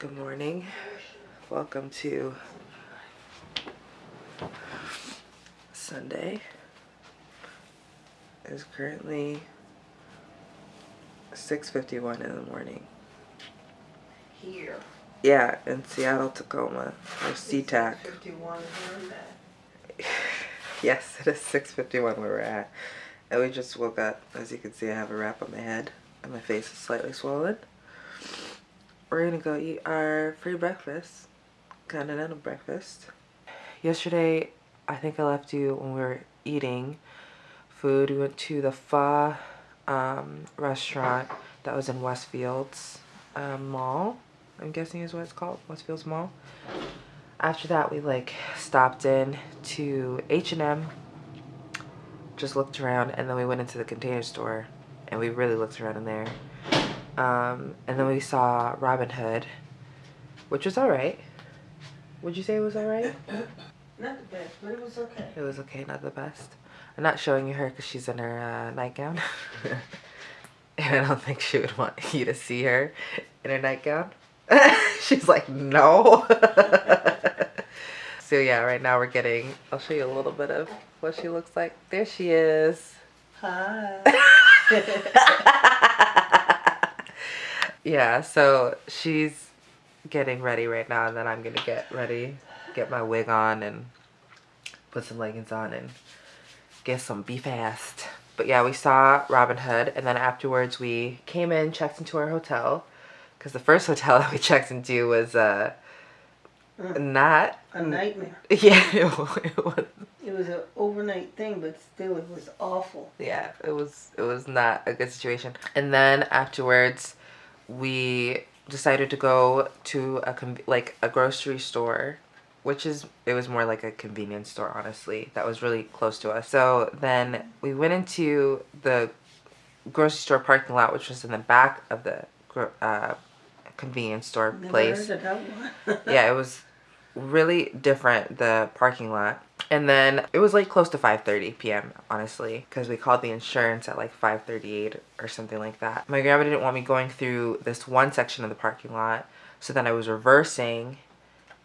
Good morning. Welcome to Sunday. It's currently 6.51 in the morning. Here. Yeah, in Seattle, Tacoma, or SeaTac. 51 here. Yes, it is 6.51 where we're at. And we just woke up. As you can see, I have a wrap on my head and my face is slightly swollen. We're gonna go eat our free breakfast, continental breakfast. Yesterday, I think I left you when we were eating food. We went to the Pho um, restaurant that was in Westfields um, Mall. I'm guessing is what it's called, Westfields Mall. After that, we like stopped in to H&M, just looked around, and then we went into the container store, and we really looked around in there. Um, and then we saw Robin Hood, which was alright. Would you say it was alright? Not the best, but it was okay. It was okay, not the best. I'm not showing you her because she's in her uh, nightgown. and I don't think she would want you to see her in her nightgown. she's like, no. so yeah, right now we're getting, I'll show you a little bit of what she looks like. There she is. Hi. Yeah, so she's getting ready right now, and then I'm gonna get ready, get my wig on, and put some leggings on, and get some be fast. But yeah, we saw Robin Hood, and then afterwards we came in, checked into our hotel, because the first hotel that we checked into was uh not A nightmare. yeah it, it was It was an overnight thing, but still, it was awful. yeah it was it was not a good situation and then afterwards we decided to go to a like a grocery store which is it was more like a convenience store honestly. That was really close to us. So then we went into the grocery store parking lot which was in the back of the uh, convenience store Never place. heard of that one. yeah, it was really different the parking lot. And then it was like close to 5:30 p.m. honestly, because we called the insurance at like 5:38 or something like that. My grandma didn't want me going through this one section of the parking lot, so then I was reversing,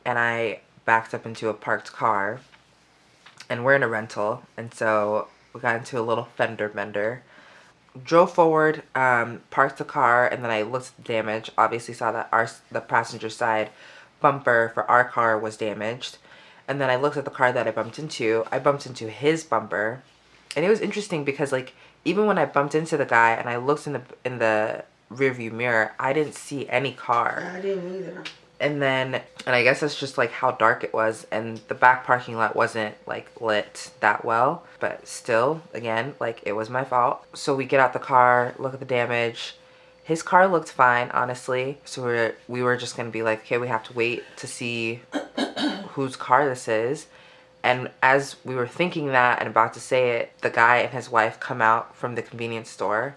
and I backed up into a parked car. And we're in a rental, and so we got into a little fender bender drove forward, um, parked the car, and then I looked at the damage. Obviously, saw that our the passenger side bumper for our car was damaged, and then I looked at the car that I bumped into. I bumped into his bumper, and it was interesting because like even when I bumped into the guy and I looked in the in the rearview mirror, I didn't see any car. I didn't either. and then and i guess it's just like how dark it was. And the back parking lot wasn't like lit that well. But still again like it was my fault. So we get out the car look at the damage his car looked fine honestly so we were, we were just gonna be like okay we have to wait to see whose car this is and as we were thinking that and about to say it the guy and his wife come out from the convenience store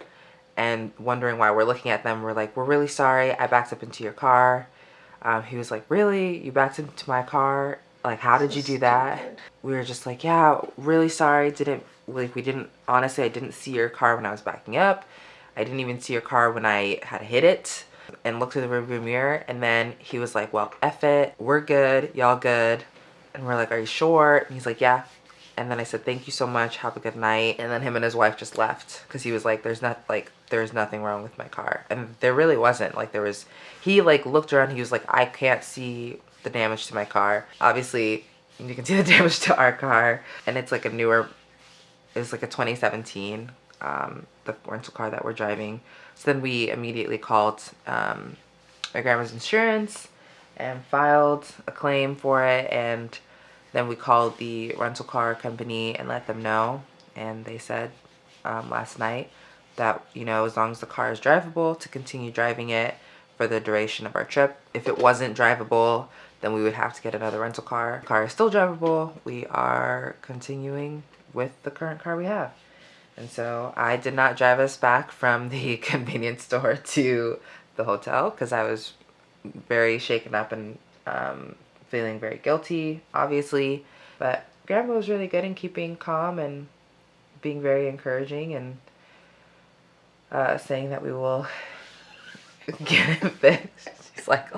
and wondering why we're looking at them we're like we're really sorry i backed up into your car um, he was like, really? You backed into my car? Like, how did you do that? We were just like, yeah, really sorry. Didn't, like, we didn't, honestly, I didn't see your car when I was backing up. I didn't even see your car when I had hit it and looked in the rearview mirror. And then he was like, well, F it. We're good. Y'all good. And we're like, are you sure? And he's like, yeah. And then I said, thank you so much. Have a good night. And then him and his wife just left because he was like, there's not like, there's nothing wrong with my car. And there really wasn't. Like there was, he like looked around. He was like, I can't see the damage to my car. Obviously, you can see the damage to our car. And it's like a newer, it's like a 2017, um, the rental car that we're driving. So then we immediately called um, my grandma's insurance and filed a claim for it. And then we called the rental car company and let them know. And they said um, last night that, you know, as long as the car is drivable, to continue driving it for the duration of our trip. If it wasn't drivable, then we would have to get another rental car. car is still drivable. We are continuing with the current car we have. And so I did not drive us back from the convenience store to the hotel because I was very shaken up and um, feeling very guilty, obviously. But Grandma was really good in keeping calm and being very encouraging and uh, saying that we will get it fixed. She's like,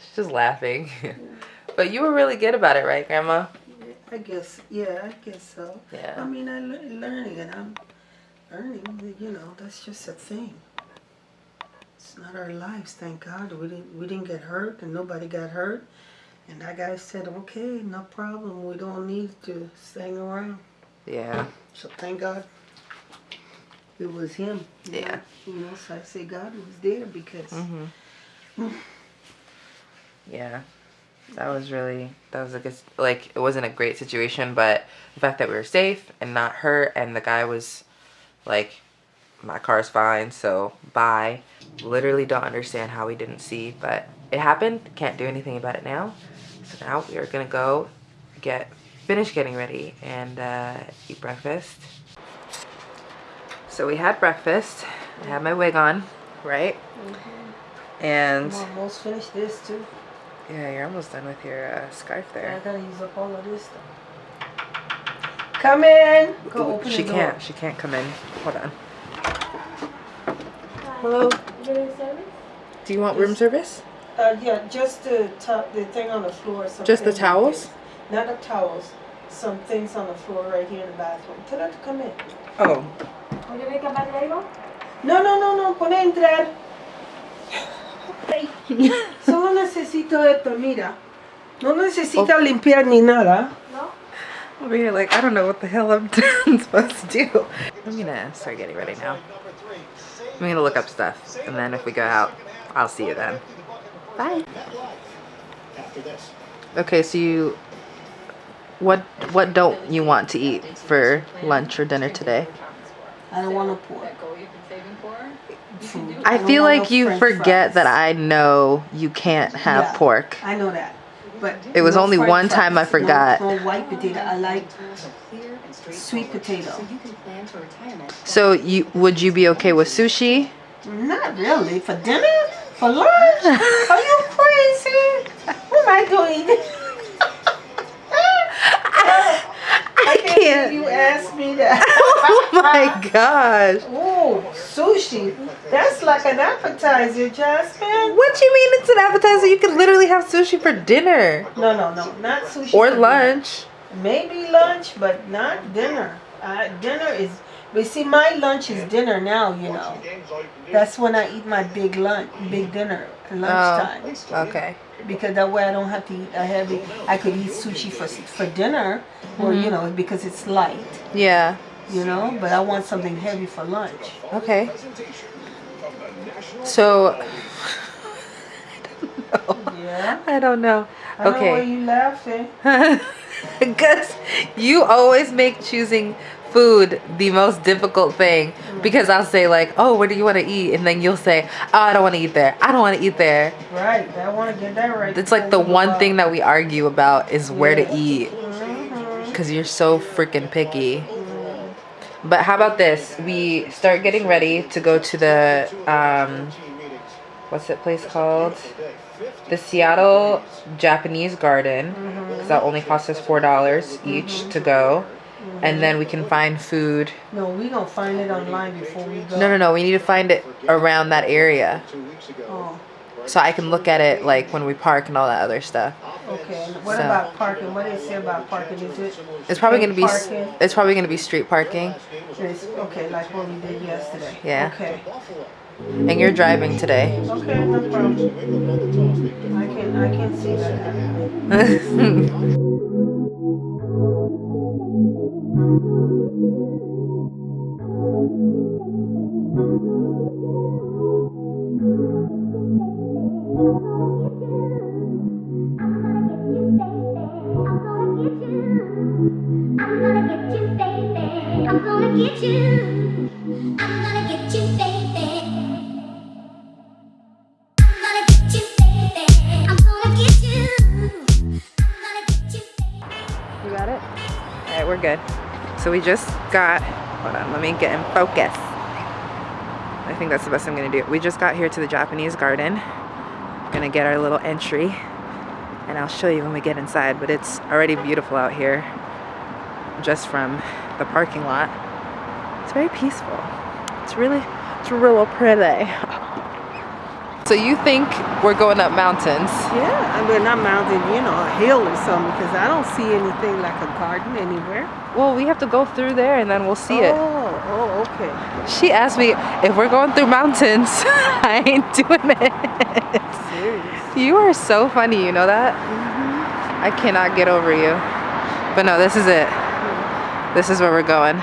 She's just laughing. but you were really good about it, right, Grandma? I guess, yeah, I guess so. Yeah. I mean, I'm learning and I'm learning, you know, that's just a thing. It's not our lives, thank God. We didn't, we didn't get hurt and nobody got hurt. And that guy said, okay, no problem. We don't need to hang around. Yeah. So thank God it was him. Yeah. You know, so I say God was there because Mm-hmm. Yeah. That was really that was a good like it wasn't a great situation, but the fact that we were safe and not hurt and the guy was like my car's fine, so bye. Literally don't understand how we didn't see, but it happened. Can't do anything about it now. So now we are gonna go get finish getting ready and uh, eat breakfast. So we had breakfast. I had my wig on, right? And I'm almost finished this too. yeah, you're almost done with your uh, scarf there I gotta use up all of this stuff. Come in. Go open she the door. can't. She can't come in. Hold on. Hello. Do you want room service? Uh, yeah, just the the thing on the floor. Just the towels? Not the towels. Some things on the floor right here in the bathroom. Tell her to come in. Oh. No, no, no, no. Pone a entrar. Solo necesito esto, mira. No necesita limpiar ni nada. Over here, like I don't know what the hell I'm supposed to do. I'm gonna start getting ready now. I'm gonna look up stuff, and then if we go out, I'll see you then. Bye. Okay, so you, what what don't you want to eat for lunch or dinner today? I don't want to pour. Food. I feel want like you french forget fries. that I know you can't have Yeah. pork. I know that. But It was no only french one time I fries, no- forgot. No, white potato. I like sweet potato. So you would you be okay with sushi? Not really. For dinner? For lunch? Are you crazy? What am I doing? I If can't. you ask me that. oh my gosh. Oh, sushi. That's like an appetizer, Jasmine. What do you mean it's an appetizer? You can literally have sushi for dinner No, no, no. Not sushi. or for dinner. lunch. Maybe lunch, but not dinner. Uh, dinner is. But see, my lunch is dinner now. You know. That's when I eat my big lunch, big dinner, lunchtime. Okay. Because that way I don't have to eat a heavy. I could eat sushi for for dinner, or you mm-hmm. know, because it's light. Yeah. You know. But I want something heavy for lunch. Okay. So I don't know. Yeah. I don't know why Okay. you laughing. Because you always make choosing food the most difficult thing because I'll say like, "Oh, what do you want to eat?" and then you'll say, "Oh, I don't want to eat there. I don't want to eat there." Right. I want to get that right. It's like the before we go one thing that we argue about is where to eat because you're so freaking picky. But how about this? We start getting ready to go to the um, what's that place called? The Seattle Japanese Garden. Because that only costs us four dollars each to go, and then we can find food. No, we gonna find it online before we go. No, no, no. We need to find it around that area Oh, so I can look at it like when we park and all that other stuff. okay. What So- about parking? What do they say about parking? Is it? It's probably gonna be parking? it's probably gonna be street parking, It's, okay, like what we did yesterday. Yeah. Okay. and you're driving today. Okay, no problem. I can I can see that So we just got, hold on, let me get in focus. I think that's the best I'm gonna do. We just got here to the Japanese garden. Gonna get our little entry and I'll show you when we get inside, but it's already beautiful out here just from the parking lot. It's very peaceful. It's really, it's real pretty. So you think we're going up mountains? Yeah, I mean, not mountain, you know, a hill or something, because I don't see anything like a garden anywhere. Well, we have to go through there and then we'll see oh, it. Oh, okay. She asked me if we're going through mountains. I ain't doing it. Serious. You are so funny, you know that? Mhm. I cannot get over you. But no, this is it. This is where we're going.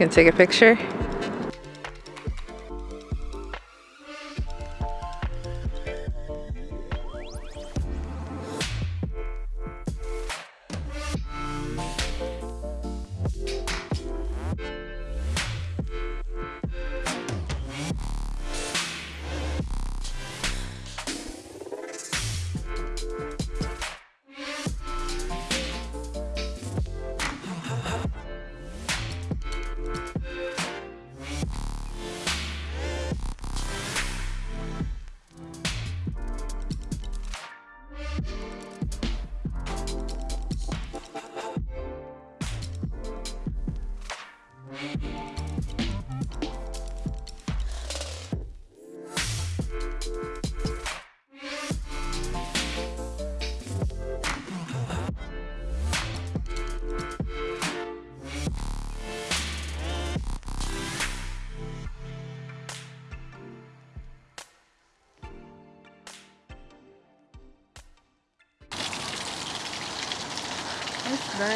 Can take a picture.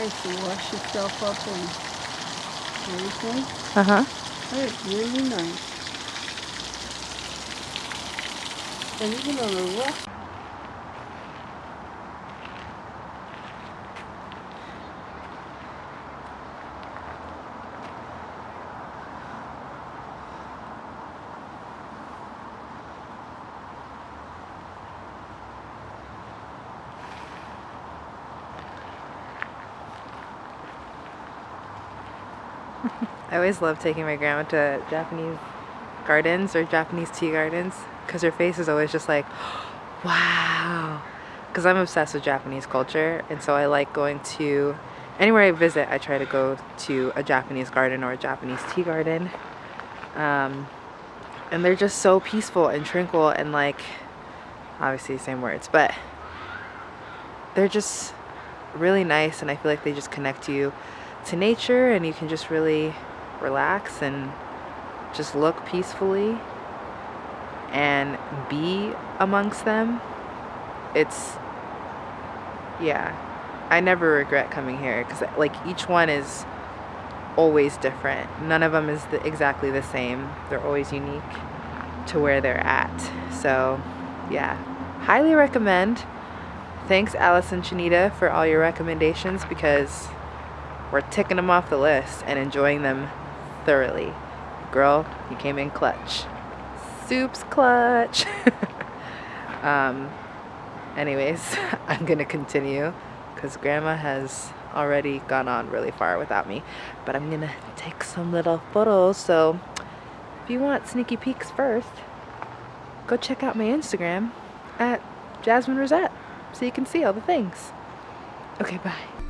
Nice to wash yourself up and everything. Uh huh. It's really nice. And even on the rough. I always love taking my grandma to Japanese gardens or Japanese tea gardens because her face is always just like, wow. Because I'm obsessed with Japanese culture, and so I like going to anywhere I visit. I try to go to a Japanese garden or a Japanese tea garden, um, and they're just so peaceful and tranquil and like, obviously same words, but they're just really nice, and I feel like they just connect you to nature, and you can just really relax and just look peacefully and be amongst them. It's, yeah, I never regret coming here because like each one is always different. None of them is the, exactly the same. They're always unique to where they're at. So, yeah, highly recommend. Thanks, Alice and Shanita, for all your recommendations because we're ticking them off the list and enjoying them thoroughly. Girl, you came in clutch. Soup's clutch. um, anyways, I'm gonna continue because grandma has already gone on really far without me. But I'm gonna take some little photos. So if you want sneaky peeks first, go check out my Instagram at Jasmine Rosette so you can see all the things. Okay, bye.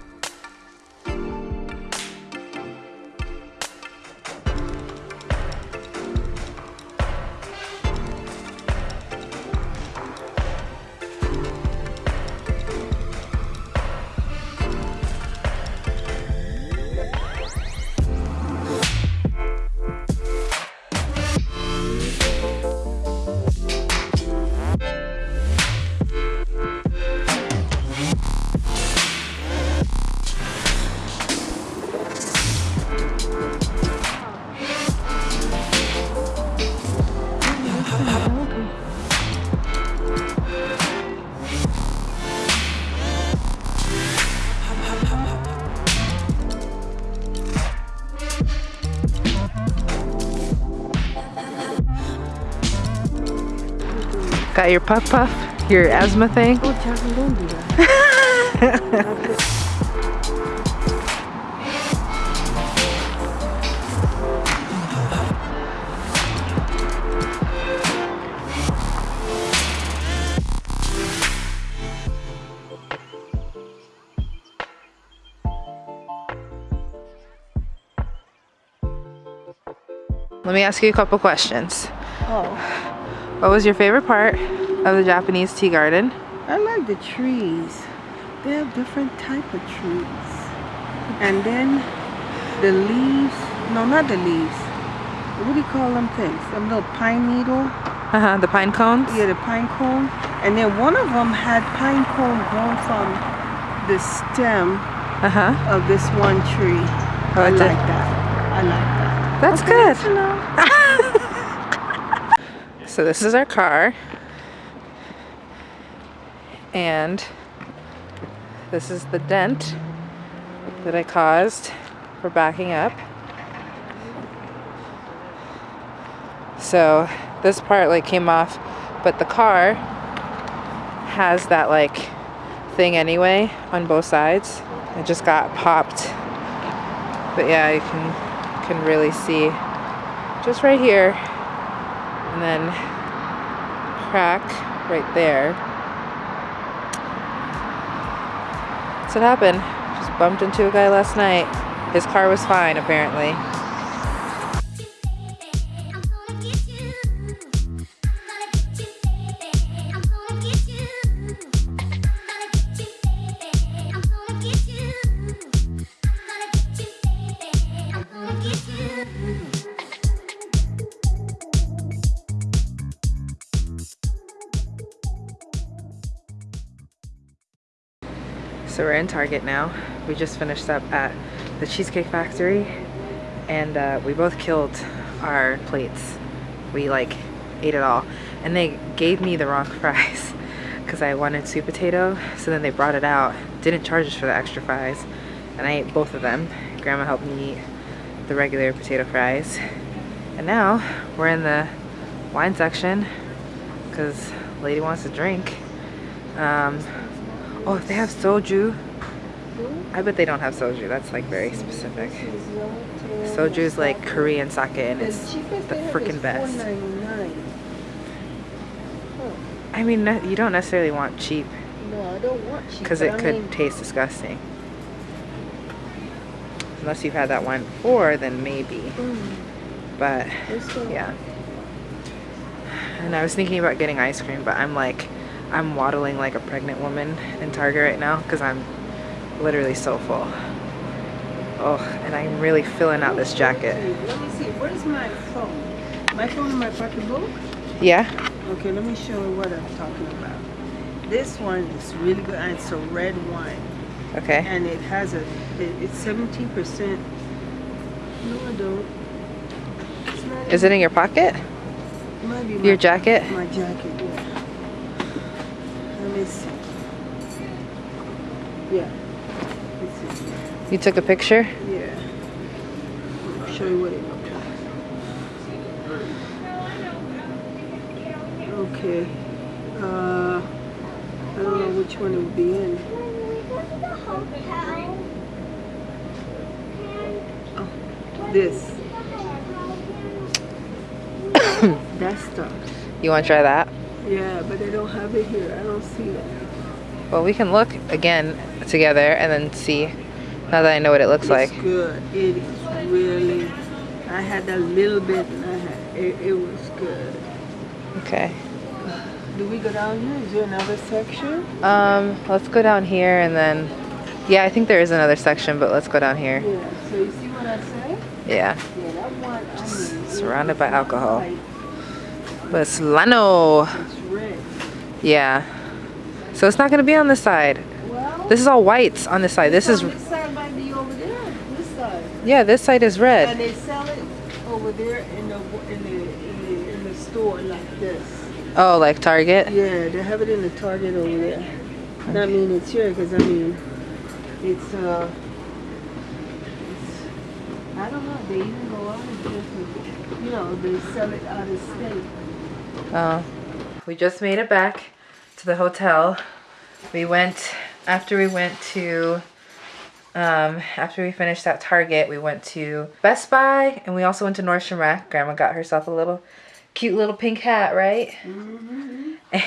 got your puff puff, your asthma thing. Oh, don't do that. Let me ask you a couple questions. Oh. What was your favorite part of the Japanese tea garden? I like the trees. They have different type of trees. And then the leaves, no, not the leaves. What do you call them things? Them little pine needle. Uh huh. The pine cones. Yeah, the pine cone. And then one of them had pine cone grown from the stem Uh huh. of this one tree. Oh, I like that. I like that. That's Okay, good. So this is our car. And this is the dent that I caused for backing up. So this part like came off, but the car has that like thing anyway on both sides. It just got popped. But yeah, you can can really see just right here and then crack right there. That's what happened. Just bumped into a guy last night. His car was fine, apparently. In Target now. We just finished up at the Cheesecake Factory and uh, we both killed our plates. We like ate it all. And they gave me the wrong fries because I wanted sweet potato. So then they brought it out, didn't charge us for the extra fries. And I ate both of them. Grandma helped me eat the regular potato fries. And now we're in the wine section because lady wants a drink. Um, oh, they have soju. I bet they don't have soju. That's like very specific. Soju is like Korean sake and it's The cheapest the they have freaking best. I mean, you don't necessarily want cheap No, I don't want cheap. because it could taste disgusting. Unless you've had that wine before, then maybe. mm, But yeah. And I was thinking about getting ice cream, but I'm like, I'm waddling like a pregnant woman in Target right now because I'm literally so full. Oh, and I'm really filling out this jacket. Let me see. Where's my phone? My phone in my pocketbook? Yeah? Okay, let me show you what I'm talking about. This one is really good. and It's a red wine, Okay. and it has a. It, it's seventeen percent. No, I don't. It's not Is it in your pocket? It Your jacket? My jacket. Yeah. Let me see. Yeah. It's in there. You took a picture? Yeah. I'll show you what it looks like. Okay. Uh, I don't know which one it would be in. Oh, this. that stuff. You want to try that? Yeah, but they don't have it here. I don't see it. Well, we can look again together and then see now that I know what it looks like. It's good. It is really. I had a little bit, and I had it. It was good. Okay. Do we go down here? Is there another section? Um, let's go down here and then, yeah, I think there is another section, but let's go down here. Yeah. So you see what I say? Yeah. Yeah, that one. I mean, surrounded by alcohol. like- But. It's red. Yeah. So it's not gonna be on this side. This is all whites on this side. This is, This side might be over there. This side. yeah, this side is red. And they sell it over there in the in the in the, in the store like this. Oh, like Target? Yeah, they have it in the Target over there. And I mean, it's here because I mean, it's uh, it's, I don't know. They even go out of different, you know, they sell it out of state. Oh. We just made it back to the hotel. We went, after we went to, um, after we finished at Target, we went to Best Buy and we also went to Nordstrom Rack. Grandma got herself a little cute little pink hat, right? Mm-hmm.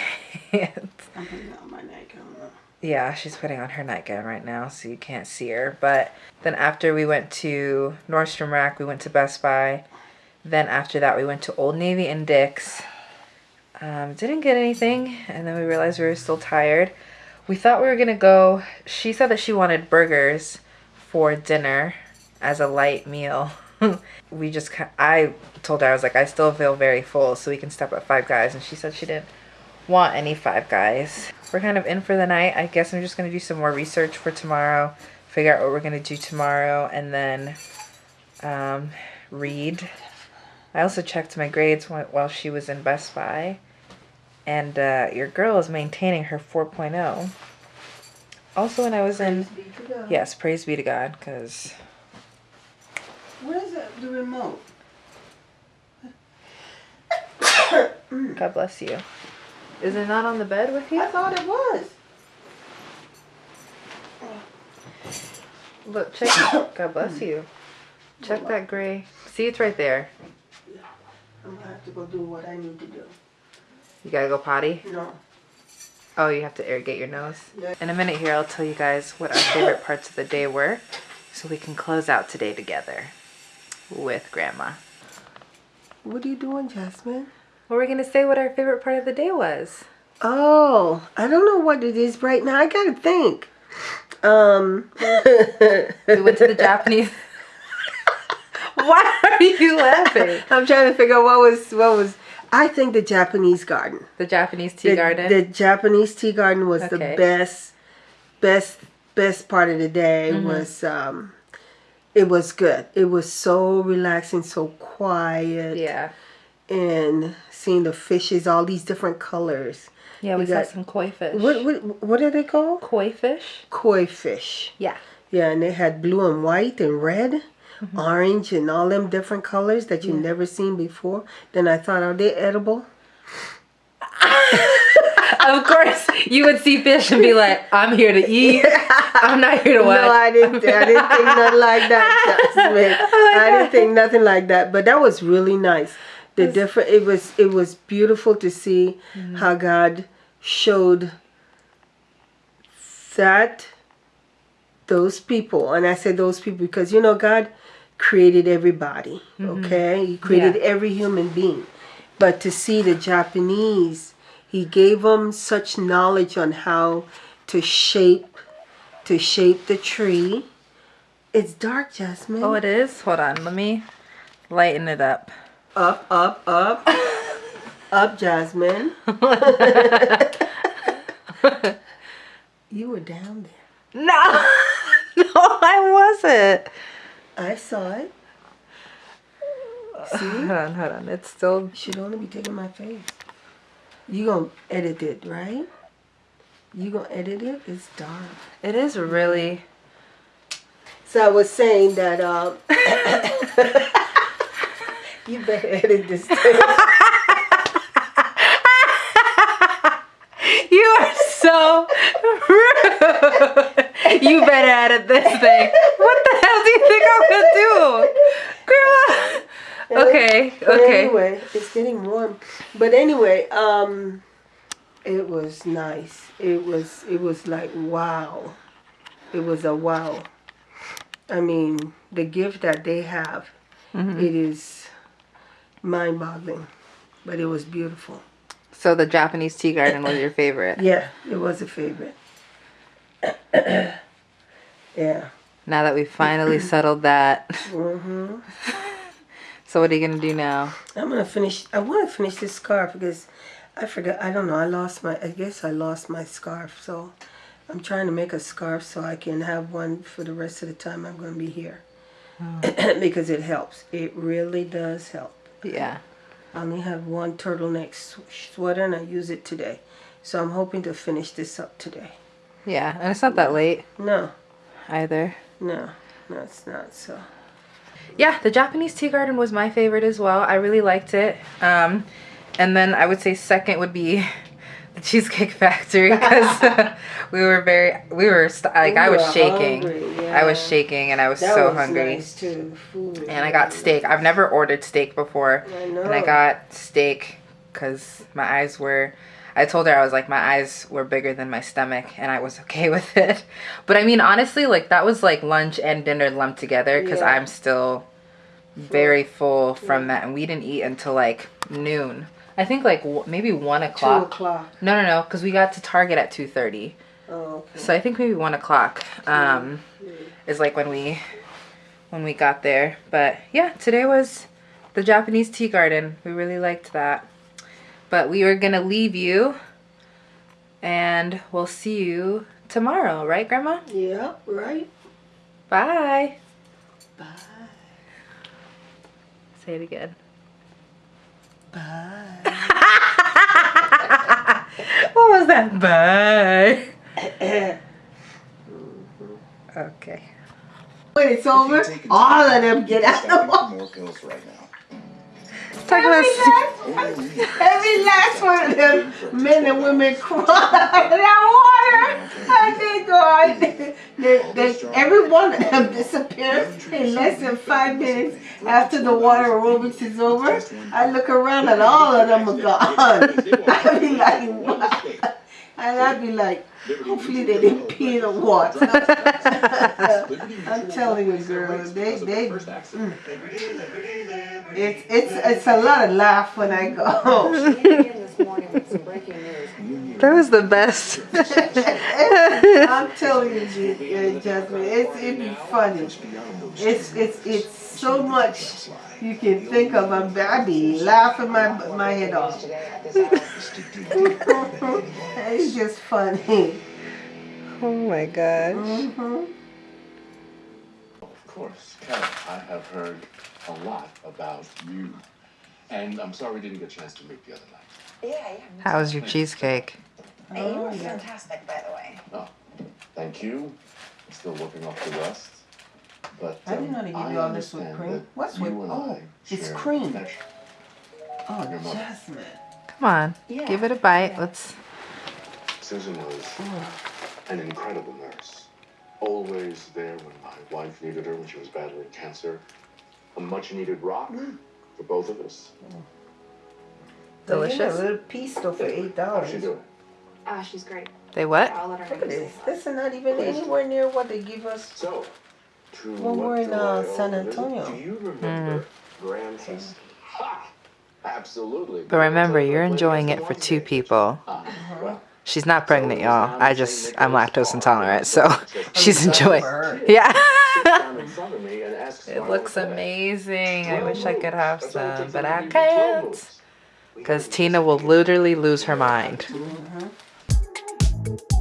And I'm putting on my neck. I don't know. yeah, she's putting on her nightgown right now, so you can't see her. But then after we went to Nordstrom Rack, we went to Best Buy. Then after that, we went to Old Navy and Dick's. Um, didn't get anything, and then we realized we were still tired. We thought we were gonna go. She said that she wanted burgers for dinner as a light meal. we just, I told her I was like, I still feel very full, so we can stop at Five Guys, and she said she didn't want any Five Guys. We're kind of in for the night. I guess I'm just gonna do some more research for tomorrow, figure out what we're gonna do tomorrow, and then um, read. I also checked my grades while she was in Best Buy, and uh, your girl is maintaining her 4.0. Also, when I was in Praise be to God. yes, praise be to God, because Where's the, the remote? God bless you. Is it not on the bed with you? I thought it was. Look, check. God bless you. Check that gray. See, it's right there. I'm gonna have to go do what I need to do. You gotta go potty. No. Oh, you have to irrigate your nose. In a minute here, I'll tell you guys what our favorite parts of the day were, so we can close out today together with Grandma. What are you doing, Jasmine? Well, we're gonna say what our favorite part of the day was. Oh, I don't know what it is right now. I gotta think. Um. We went to the Japanese. Why are you laughing? I'm trying to figure out what was what was. I think the Japanese garden. The Japanese tea the, garden. The Japanese tea garden was the best, best, best part of the day. Mm-hmm. Was um, it was good. It was so relaxing, so quiet, yeah. and seeing the fishes, all these different colors. Yeah, we We saw got- some koi fish. What what what are they called? Koi fish? Koi fish. Yeah. Yeah, and they had blue and white and red, orange, and all them different colors that you never seen before. Then I thought, are they edible? Of course, you would see fish and be like, "I'm here to eat. I'm not here to what." No, I didn't. I didn't think nothing like that. Oh I didn't think nothing like that. But that was really nice. The different. It was. It was beautiful to see Mm-hmm. how God showed that those people, and I said those people because you know God created everybody. Mm-hmm. Okay, He created. Yeah. every human being, but to see the Japanese, He gave them such knowledge on how to shape to shape the tree. It's dark, Jasmine. Oh, it is. Hold on. Let me lighten it up. Up, up, up. up, Jasmine. you were down there. No, no, I wasn't. I saw it. See? Hold on, hold on. It's still. Should only be taking my face. You gonna edit it, right? You gonna edit it? It's dark. It is really. So I was saying that um you better edit this thing. You are so rude. You better edit this thing. What the you think I'm gonna do, Grandma? Okay, But okay. anyway, it's getting warm. But anyway, um, it was nice. It was it was like wow. It was a wow. I mean, the gift that they have, Mm-hmm. it is mind-boggling, but it was beautiful. So the Japanese tea garden was your favorite. Yeah, it was a favorite. yeah. Now that we finally settled that. hmm So what are you gonna do now? I'm gonna finish. I want to finish this scarf because I forgot. I don't know. I lost my. I guess I lost my scarf. So I'm trying to make a scarf so I can have one for the rest of the time I'm gonna be here. because it helps. It really does help. Yeah. I only have one turtleneck sweater and I use it today. So I'm hoping to finish this up today. Yeah, and it's not that late No, either. No, no, it's not. So Yeah, the Japanese tea garden was my favorite as well. I really liked it. Um, and then I would say second would be the Cheesecake Factory because we were very, we were like I was shaking. hungry, I was shaking and I was that so was hungry. nice too. Food. And I got steak. I've never ordered steak before. I And I got steak because my eyes were. I told her I was like my eyes were bigger than my stomach, and I was okay with it. But I mean, honestly, like that was like lunch and dinner lumped together because Yeah. I'm still very full from that, and we didn't eat until like noon. I think like w- maybe one o'clock. Two o'clock. No, no, no, because we got to Target at two thirty. Oh, okay. So I think maybe one o'clock um, is like when we when we got there. But yeah, today was the Japanese tea garden. We really liked that. But we are gonna leave you, and we'll see you tomorrow, right, Grandma? Yeah, right. Bye. Bye. Say it again. Bye. what was that? Bye. okay. When it's over, all of them get out of the water. More pills right now. About. Every last, every last one of them men and women cry out that water. And they go out. They, they, every one of them disappears in less than five minutes after the water aerobics is over. I look around and all of them are gone. I be like, what? And I'd be like, hopefully they didn't pee the water. I'm telling you, girl, they, they, mm. it's, it's, it's a lot of laugh when I go. this morning with some breaking news. That was the best. I'm telling you, uh, Jasmine, it's it'd be funny. It's it's it's so much you can think of. I'm, I be laughing my my head off. Today at this hour. it's just funny. oh my gosh. hmm Of course, Karen, I have heard a lot about you. And I'm sorry we didn't get a chance to meet the other night. Yeah, yeah. How was your cheesecake? Hey, you were fantastic, by the way. Thank you. I'm still working off the rest. But I didn't know um, they give you all this whipped cream. that What's you whipped- and oh, it's cream. Oh, Jasmine. Come on, Yeah. give it a bite. Let's. Susan was Oh, an incredible nurse. Always there when my wife needed her when she was battling cancer. A much needed rock Mm. for both of us. Delicious. A little piece though for eight How's she dollars. Ah, she's great. They what? I'll let her Look at this. This is not even anywhere near what they give us. So, to When we're in, uh, San? Antonio. Do you remember Grand Ha! Absolutely. But remember, you're enjoying it for two people. Well, She's not pregnant, y'all. I just I'm lactose intolerant, so she's enjoying. Yeah. sit down in front of me and ask It looks amazing. I wish I could have That's all it some, but I to give me 12 can't. Because Tina will literally lose her mind. Mm -hmm.